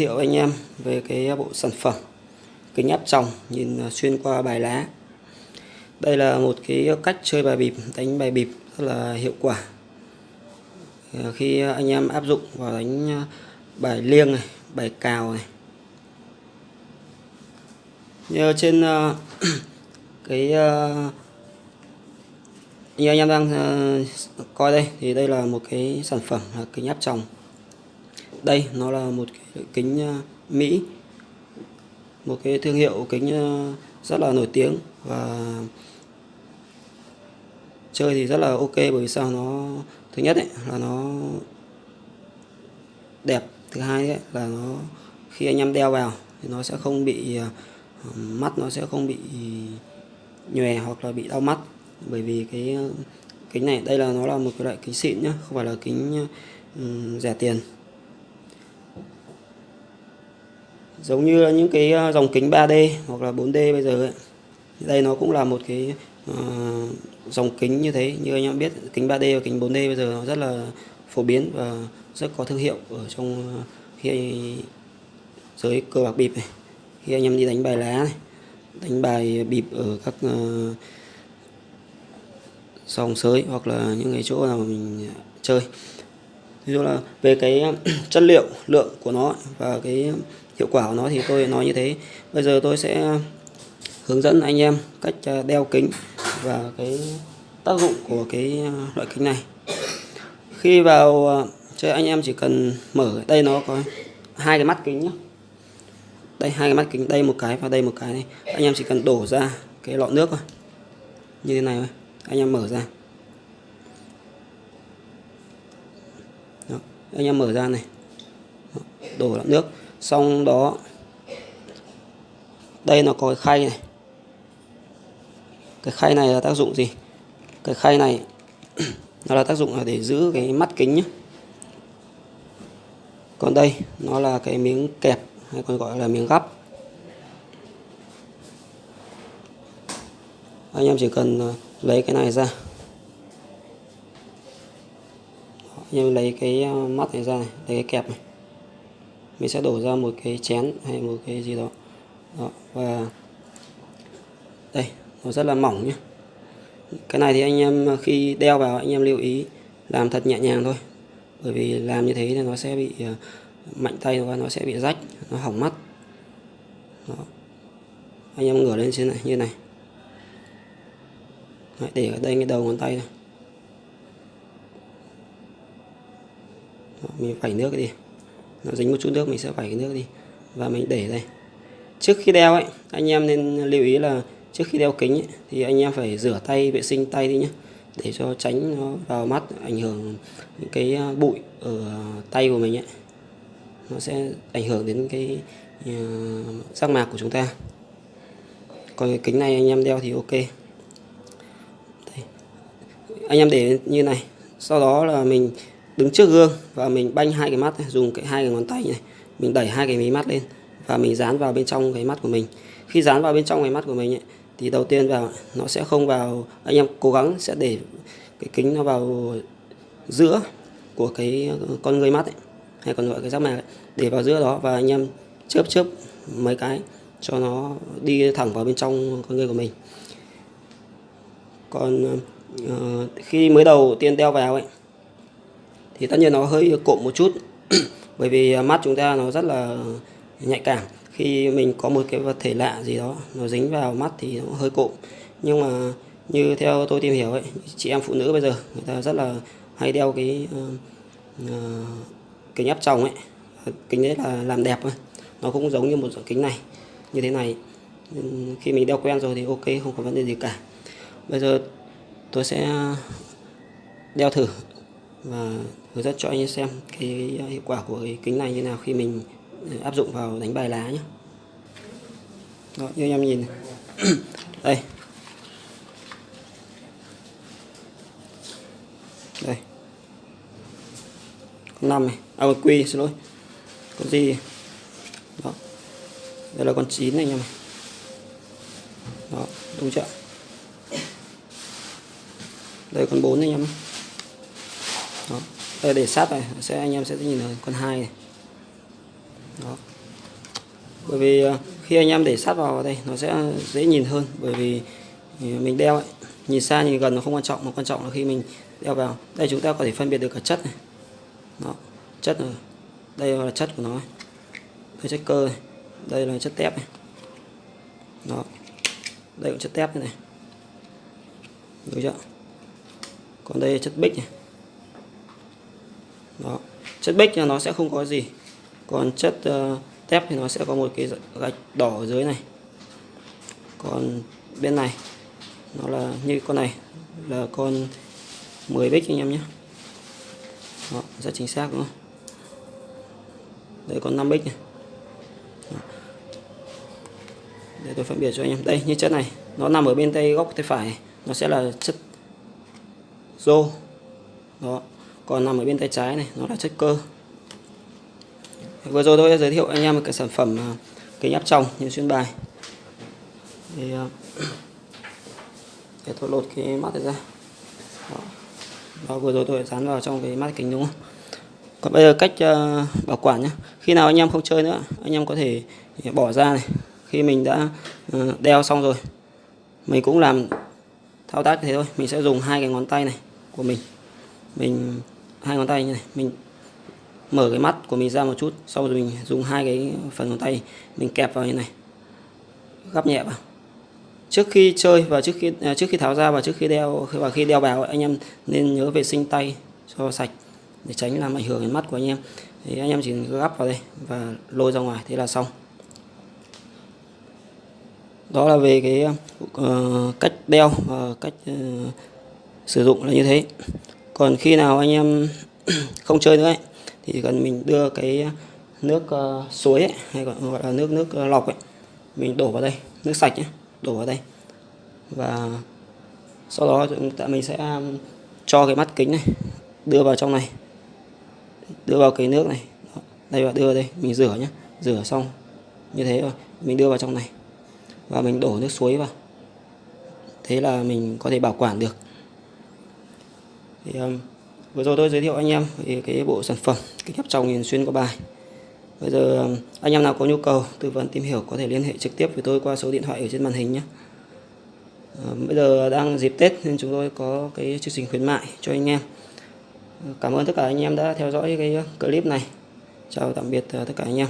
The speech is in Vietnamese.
thiệu anh em về cái à, bộ sản phẩm kính áp tròng nhìn à, xuyên qua bài lá. Đây là một cái cách chơi bài bịp, đánh bài bịp rất là hiệu quả. À, khi anh em áp dụng vào đánh bài liêng này, bài cào này. Như trên cái như anh em đang coi đây thì đây là một cái sản phẩm là kính áp tròng đây nó là một cái kính ờ, Mỹ. Một cái thương hiệu kính ờ, rất là nổi tiếng và chơi thì rất là ok bởi vì sao nó thứ nhất ấy, là nó đẹp. Thứ hai ấy, là nó khi anh em đeo vào thì nó sẽ không bị ờ, mắt nó sẽ không bị nhòe hoặc là bị đau mắt. Bởi vì cái kính này đây là nó là một cái loại kính xịn nhá không phải là kính um, rẻ tiền. Giống như những cái à, dòng kính 3D hoặc là 4D bây giờ ấy. đây nó cũng là một cái uh, dòng kính như thế. Như anh em biết kính 3D và kính 4D bây giờ nó rất là phổ biến và rất có thương hiệu ở trong ờ, khi giới cờ bạc bịp này. Khi anh em đi đánh bài lá này đánh bài bịp ở các uh, sòng sới hoặc là những cái chỗ nào mình chơi ví dụ là về cái um, chất liệu, lượng của nó và cái hiệu quả của nó thì tôi nói như thế. Bây giờ tôi sẽ hướng dẫn anh em cách à, đeo kính và cái tác dụng của cái à, loại kính này. Khi vào à, chơi anh em chỉ cần mở, đây nó có hai cái mắt kính nhé đây, hai cái mắt kính, đây một cái và đây một cái này. Anh em chỉ cần đổ ra cái lọ nước thôi. Như thế này thôi. Anh em mở ra. Đó. anh em mở ra này. Đổ lại nước. Xong đó, đây nó có cái khay này. Cái khay này là tác dụng gì? Cái khay này nó là tác dụng là để giữ cái mắt kính nhé còn đây, nó là cái miếng kẹp, hay còn gọi là miếng gắp. Anh em chỉ cần ờ, lấy cái này ra anh em lấy cái ờ, mắt này ra này lấy cái kẹp này. Mình sẽ đổ ra một cái chén hay một cái gì đó, đó và đây nó rất là mỏng nhé cái này thì anh em ờ, khi đeo vào anh em lưu ý làm thật nhẹ nhàng thôi. Bởi vì làm như thế thì nó sẽ bị ờ, mạnh tay và nó sẽ bị rách nó hỏng mắt. Đó. anh em ngửa lên trên này như này. Đấy, để ở đây cái đầu ngón tay này mình phẩy nước đi. Nó dính một chút nước mình sẽ vẩy cái nước đi. Và mình để đây. Trước khi đeo ấy anh em nên lưu ý là trước khi đeo kính ấy, thì anh em phải rửa tay vệ sinh tay đi nhé để cho tránh nó vào mắt ảnh hưởng những cái à, bụi ở tay của mình ấy. Nó sẽ ảnh hưởng đến cái à, uh, giác mạc của chúng ta. Còn cái kính này anh em đeo thì ok. Đây. anh em để như này. Sau đó là mình đứng trước gương và mình banh hai cái mắt này, dùng cái hai cái ngón tay này mình đẩy hai cái mí mắt lên và mình dán vào bên trong cái mắt của mình. Khi dán vào bên trong cái mắt của mình ấy, thì đầu tiên vào nó sẽ không vào anh em cố gắng sẽ để cái kính nó vào giữa của cái con người mắt ấy, hay còn gọi cái giác mạc ấy, để vào giữa đó và anh em chớp chớp mấy cái cho nó đi thẳng vào bên trong con người của mình. Còn uh, khi mới đầu tiên đeo vào ấy thì tất nhiên nó hơi cộm một chút bởi vì mắt chúng ta nó rất là nhạy cảm. Khi mình có một cái vật thể lạ gì đó nó dính vào mắt thì nó hơi cộm. Nhưng mà như theo tôi tìm hiểu ấy chị em phụ nữ bây giờ người ta rất là hay đeo cái uh, kính áp tròng ấy. Kính đấy là làm đẹp thôi. Nó cũng giống như một dạng kính này như thế này. Khi mình đeo quen rồi thì ok không có vấn đề gì cả. Bây giờ tôi sẽ đeo thử và hướng dẫn cho anh em xem cái hiệu quả của cái kính này như nào khi mình ừ, áp dụng vào đánh bài lá nhé Đó, như anh em nhìn đây. Đây. Con năm này. À con quy xin lỗi. Con gì đó. Đây là con chín này anh em này. Đó đúng chưa? Đây con bốn này anh em đó. Đây để sát này sẽ anh em sẽ nhìn thấy con hai này. Đó. Bởi vì ờ, khi anh em để sát vào đây nó sẽ dễ nhìn hơn bởi vì ờ, mình đeo ấy, nhìn xa nhìn gần nó không quan trọng mà quan trọng là khi mình đeo vào. Đây chúng ta có thể phân biệt được cả chất này. Đó. Chất này đây là chất của nó đây chất cơ này. Đây là chất tép này. Đó. Đây là chất tép này, này. chưa? Còn đây là chất bích này đó. Chất bích là nó sẽ không có gì. Còn chất ờ, uh, tép thì nó sẽ có một cái gạch đỏ ở dưới này. Còn bên này nó là như con này là con 10 bích anh em nhé. Đó, rất chính xác đúng không? Đây còn 5 bích này. Đó. để tôi phân biệt cho anh em. Đây như chất này nó nằm ở bên tay góc tay phải nó sẽ là chất rô. Đó còn nằm ở bên tay trái này nó là chất cơ. Vừa rồi tôi đã giới thiệu anh em một cái sản phẩm à, kính áp tròng như xuyên bài. Thì à, để tôi lột cái mắt này ra. Đó. đó vừa rồi tôi dán vào trong cái mắt kính đúng không? Còn bây giờ cách uh, bảo quản nhé khi nào anh em không chơi nữa anh em có thể bỏ ra này. Khi mình đã uh, đeo xong rồi mình cũng làm thao tác thế thôi. Mình sẽ dùng hai cái ngón tay này của mình. Mình hai ngón tay như này. Mình mở cái mắt của mình ra một chút sau rồi mình dùng hai cái phần ngón tay mình kẹp vào như này. Gắp nhẹ vào. Trước khi chơi và trước khi à, trước khi tháo ra và trước khi đeo và khi đeo vào anh em nên nhớ vệ sinh tay cho sạch để tránh làm ảnh hưởng đến mắt của anh em. Thì anh em chỉ gắp vào đây và lôi ra ngoài thế là xong. Đó là về cái uh, cách đeo và cách uh, sử dụng là như thế còn khi nào anh em không chơi nữa ấy, thì cần mình đưa cái nước uh, suối ấy, hay gọi, gọi là nước nước ờ, lọc ấy mình đổ vào đây nước sạch nhé đổ vào đây. Và sau đó chúng ta mình sẽ um, cho cái mắt kính này đưa vào trong này đưa vào cái nước này. Đây và đưa vào đây mình rửa nhé rửa xong như thế rồi mình đưa vào trong này. Và mình đổ nước suối vào. Thế là mình có thể bảo quản được thì um, vừa rồi tôi giới thiệu anh em về cái bộ sản phẩm kính áp tròng nhìn xuyên qua bài. Bây giờ um, anh em nào có nhu cầu tư vấn tìm hiểu có thể liên hệ trực tiếp với tôi qua số điện thoại ở trên màn hình nhé. À, bây giờ đang dịp Tết nên chúng tôi có cái chương trình khuyến mại cho anh em. Cảm ơn tất cả anh em đã theo dõi cái clip này. Chào tạm biệt uh, tất cả anh em.